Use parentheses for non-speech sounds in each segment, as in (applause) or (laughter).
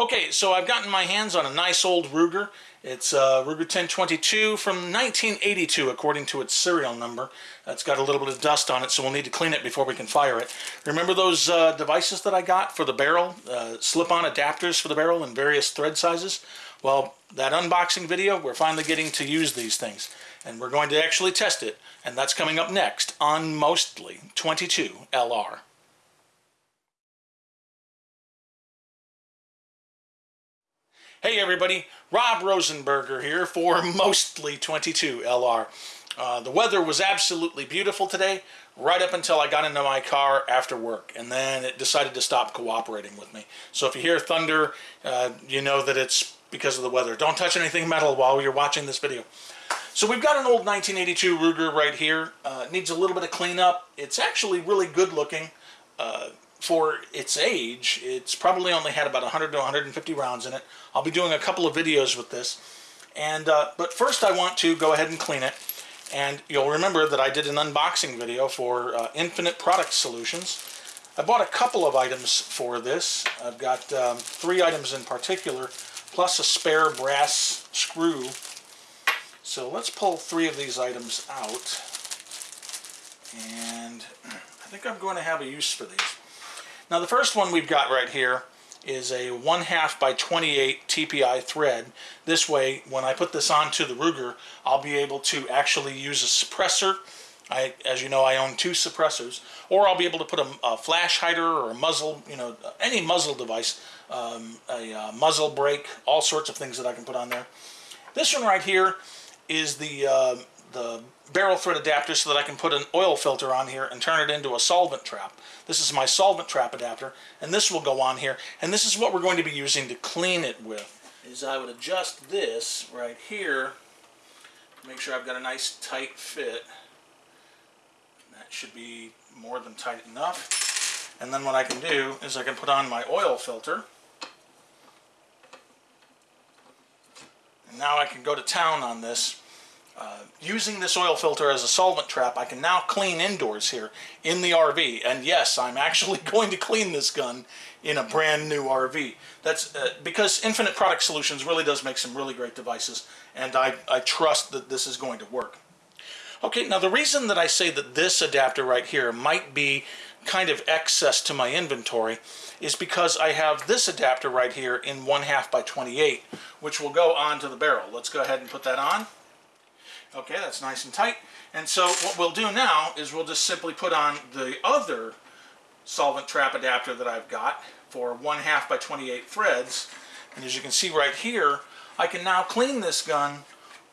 Okay, so I've gotten my hands on a nice old Ruger. It's uh, Ruger 1022 from 1982 according to its serial number. It's got a little bit of dust on it so we'll need to clean it before we can fire it. Remember those uh, devices that I got for the barrel? Uh, Slip-on adapters for the barrel in various thread sizes? Well, that unboxing video, we're finally getting to use these things. And we're going to actually test it, and that's coming up next on Mostly 22 LR. Hey everybody, Rob Rosenberger here for (laughs) Mostly 22 LR. Uh, the weather was absolutely beautiful today, right up until I got into my car after work, and then it decided to stop cooperating with me. So if you hear thunder, uh, you know that it's because of the weather. Don't touch anything metal while you're watching this video. So we've got an old 1982 Ruger right here. Uh, needs a little bit of cleanup. It's actually really good looking. For its age, it's probably only had about 100 to 150 rounds in it. I'll be doing a couple of videos with this. And uh, But first I want to go ahead and clean it. And you'll remember that I did an unboxing video for uh, Infinite Product Solutions. I bought a couple of items for this. I've got um, three items in particular, plus a spare brass screw. So let's pull three of these items out. And (clears throat) I think I'm going to have a use for these. Now the first one we've got right here is a 1 half by 28 TPI thread. This way, when I put this onto the Ruger, I'll be able to actually use a suppressor. I, as you know, I own two suppressors. Or I'll be able to put a, a flash hider or a muzzle, you know, any muzzle device, um, a uh, muzzle brake, all sorts of things that I can put on there. This one right here is the, uh, the barrel thread adapter so that I can put an oil filter on here and turn it into a solvent trap. This is my solvent trap adapter and this will go on here and this is what we're going to be using to clean it with. Is I would adjust this right here make sure I've got a nice tight fit. That should be more than tight enough. And then what I can do is I can put on my oil filter and now I can go to town on this uh, using this oil filter as a solvent trap, I can now clean indoors here in the RV. And yes, I'm actually (laughs) going to clean this gun in a brand new RV. That's uh, because Infinite Product Solutions really does make some really great devices, and I, I trust that this is going to work. Okay, now the reason that I say that this adapter right here might be kind of excess to my inventory is because I have this adapter right here in 1 half by 28, which will go onto the barrel. Let's go ahead and put that on. Okay, that's nice and tight. And so what we'll do now is we'll just simply put on the other solvent trap adapter that I've got for 1 half by 28 threads. And as you can see right here, I can now clean this gun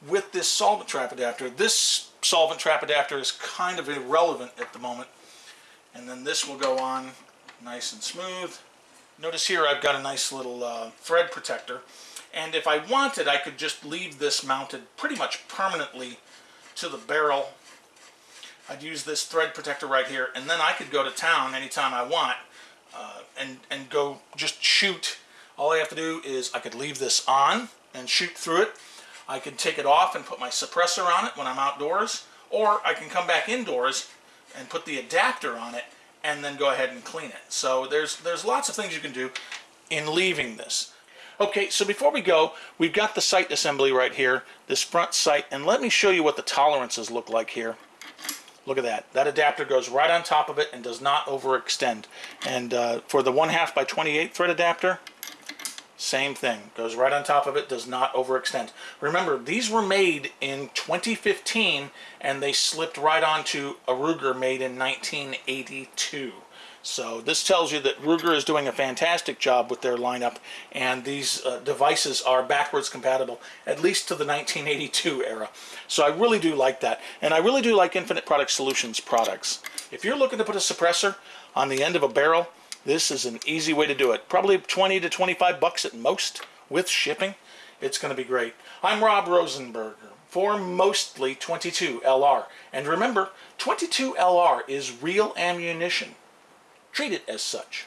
with this solvent trap adapter. This solvent trap adapter is kind of irrelevant at the moment. And then this will go on nice and smooth. Notice here I've got a nice little uh, thread protector. And if I wanted, I could just leave this mounted pretty much permanently to the barrel. I'd use this thread protector right here, and then I could go to town anytime I want uh, and, and go just shoot. All I have to do is I could leave this on and shoot through it. I could take it off and put my suppressor on it when I'm outdoors, or I can come back indoors and put the adapter on it and then go ahead and clean it. So there's, there's lots of things you can do in leaving this. Okay, so before we go, we've got the sight assembly right here, this front sight, and let me show you what the tolerances look like here. Look at that. That adapter goes right on top of it and does not overextend. And uh, for the 1 half by 28 thread adapter, same thing. Goes right on top of it, does not overextend. Remember, these were made in 2015 and they slipped right onto a Ruger made in 1982. So this tells you that Ruger is doing a fantastic job with their lineup and these uh, devices are backwards compatible at least to the 1982 era. So I really do like that and I really do like Infinite Product Solutions products. If you're looking to put a suppressor on the end of a barrel, this is an easy way to do it. Probably 20 to 25 bucks at most with shipping. It's going to be great. I'm Rob Rosenberger for Mostly 22 LR. And remember, 22 LR is real ammunition treat it as such.